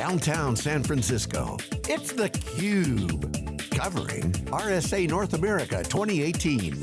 downtown San Francisco. It's theCUBE, covering RSA North America 2018.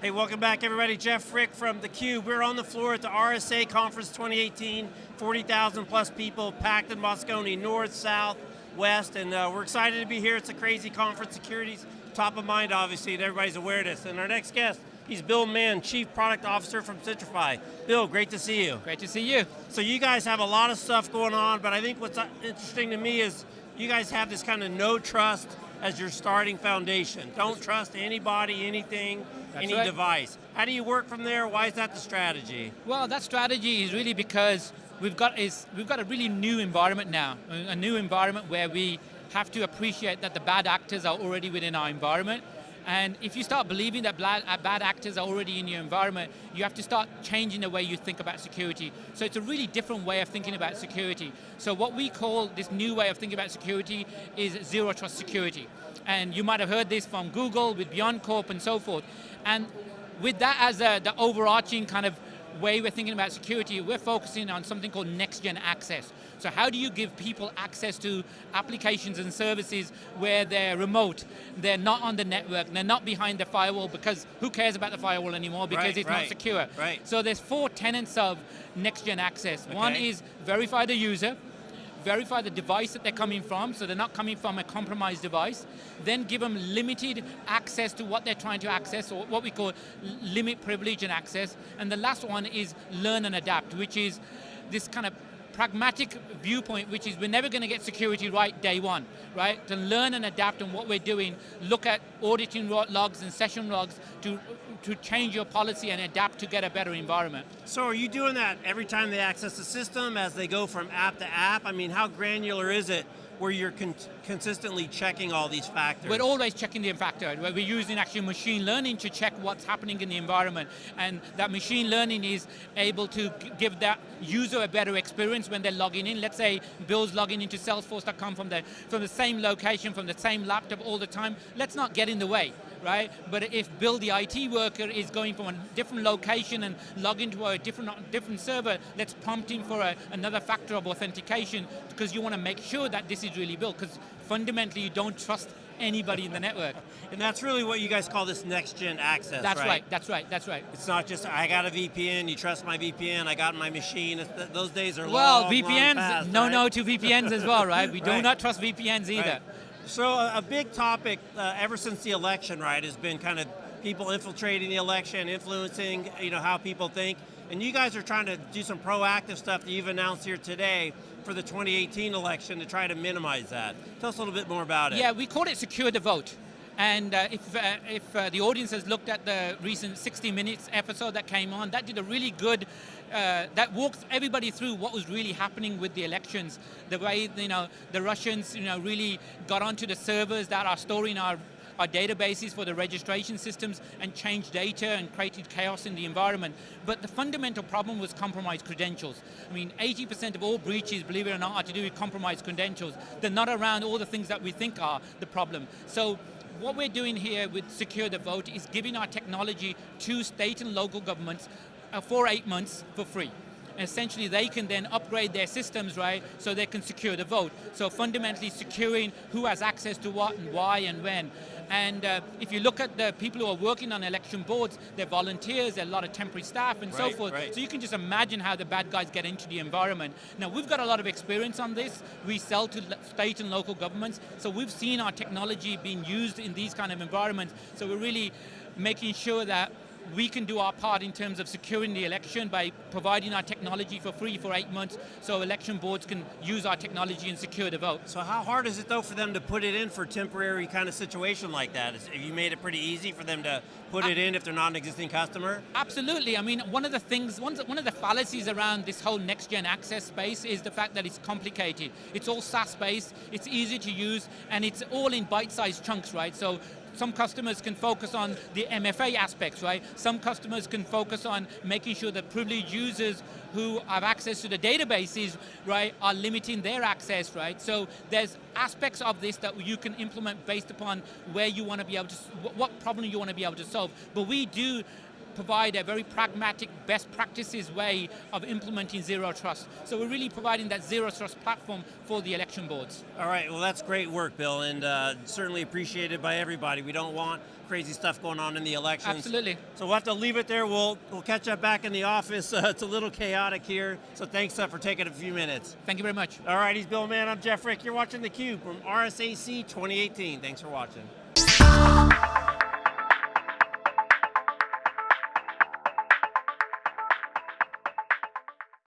Hey, welcome back everybody. Jeff Frick from theCUBE. We're on the floor at the RSA Conference 2018, 40,000 plus people packed in Moscone, north, south, west, and uh, we're excited to be here. It's a crazy conference. Security's top of mind, obviously, and everybody's aware of this. And our next guest, he's Bill Mann, Chief Product Officer from Centrify. Bill, great to see you. Great to see you. So you guys have a lot of stuff going on, but I think what's uh, interesting to me is you guys have this kind of no trust as your starting foundation. Don't trust anybody, anything, That's any right. device. How do you work from there? Why is that the strategy? Well, that strategy is really because we've got is we've got a really new environment now, a a new environment where we have to appreciate that the bad actors are already within our environment. And if you start believing that bad, uh, bad actors are already in your environment, you have to start changing the way you think about security. So it's a really different way of thinking about security. So what we call this new way of thinking about security is zero trust security. And you might have heard this from Google with BeyondCorp and so forth. And with that as a, the overarching kind of way we're thinking about security, we're focusing on something called next-gen access. So how do you give people access to applications and services where they're remote, they're not on the network, they're not behind the firewall because who cares about the firewall anymore because Right, it's right, not secure. right. So there's four tenets of next-gen access. One is verify the user, verify the device that they're coming from, so they're not coming from a compromised device, then give them limited access to what they're trying to access, or what we call limit privilege and access, and the last one is learn and adapt, which is this kind of pragmatic viewpoint, which is we're never going to get security right day one, right? To learn and adapt on what we're doing, look at auditing logs and session logs to, to change your policy and adapt to get a better environment. So are you doing that every time they access the system as they go from app to app? I mean, how granular is it where you're con consistently checking all these factors? We're always checking the factor. We're using actually machine learning to check what's happening in the environment. And that machine learning is able to give that user a better experience when they're logging in. Let's say Bill's logging into Salesforce.com from the, from the same location, from the same laptop all the time. Let's not get in the way. Right? But if Bill, the IT worker, is going from a different location and log into a different, different server, let's prompt him for a, another factor of authentication because you want to make sure that this is really Bill, because fundamentally you don't trust anybody in the network. And that's really what you guys call this next gen access, That's right? right, that's right, that's right. It's not just, I got a VPN, you trust my VPN, I got my machine, th those days are Well, long, VPNs, long past, no right? no to VPNs as well, right? We do not trust VPNs either. So a, a big topic uh, ever since the election, right, has been kind of people infiltrating the election, influencing you know how people think, and you guys are trying to do some proactive stuff that you've announced here today for the 2018 election to try to minimize that. Tell us a little bit more about it. Yeah, we call it secure the vote. And uh, if, uh, if uh, the audience has looked at the recent 60 Minutes episode that came on, that did a really good, uh, that walked everybody through what was really happening with the elections. The way, you know, the Russians, you know, really got onto the servers that are storing our our databases for the registration systems and changed data and created chaos in the environment. But the fundamental problem was compromised credentials. I mean, 80% of all breaches, believe it or not, are to do with compromised credentials. They're not around all the things that we think are the problem. So what we're doing here with Secure the Vote is giving our technology to state and local governments uh, for eight months for free. Essentially, they can then upgrade their systems, right, so they can secure the vote. So fundamentally securing who has access to what and why and when. And uh, if you look at the people who are working on election boards, they're volunteers, they're a lot of temporary staff and so forth. right. So you can just imagine how the bad guys get into the environment. Now we've got a lot of experience on this. We sell to state and local governments, so we've seen our technology being used in these kind of environments. So we're really making sure that we can do our part in terms of securing the election by providing our technology for free for eight months so election boards can use our technology and secure the vote. So how hard is it though for them to put it in for temporary kind of situation like that? Is, have you made it pretty easy for them to put it in if they're not an existing customer? Absolutely. I mean, one of the things, one one of the fallacies around this whole next-gen access space is the fact that it's complicated. It's all SaaS-based, it's easy to use, and it's all in bite-sized chunks, right? So some customers can focus on the MFA aspects, right? Some customers can focus on making sure that privileged users who have access to the databases, right, are limiting their access, right? So there's aspects of this that you can implement based upon where you want to be able to, what problem you want to be able to solve. But we do provide a very pragmatic, best practices way of implementing zero trust. So we're really providing that zero trust platform for the election boards. All right, well that's great work, Bill, and uh, certainly appreciated by everybody. We don't want crazy stuff going on in the elections. Absolutely. So we'll have to leave it there. We'll, we'll catch up back in the office. Uh, it's a little chaotic here, so thanks uh, for taking a few minutes. Thank you very much. All right, he's Bill Mann, I'm Jeff Frick. You're watching theCUBE from RSAC 2018. Thanks for watching.